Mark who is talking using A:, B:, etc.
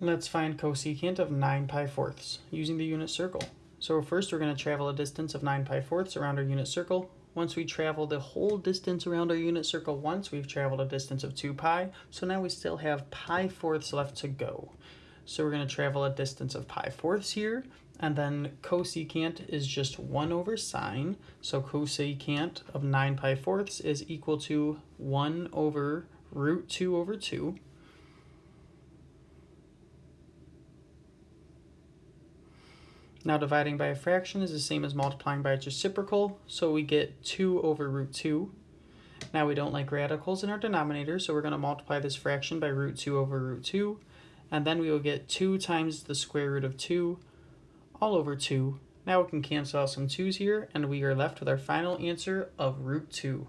A: Let's find cosecant of 9 pi fourths using the unit circle. So first we're going to travel a distance of 9 pi fourths around our unit circle. Once we travel the whole distance around our unit circle once, we've traveled a distance of 2 pi. So now we still have pi fourths left to go. So we're going to travel a distance of pi fourths here. And then cosecant is just 1 over sine. So cosecant of 9 pi fourths is equal to 1 over root 2 over 2. Now dividing by a fraction is the same as multiplying by its reciprocal, so we get 2 over root 2. Now we don't like radicals in our denominator, so we're going to multiply this fraction by root 2 over root 2, and then we will get 2 times the square root of 2 all over 2. Now we can cancel out some 2's here, and we are left with our final answer of root 2.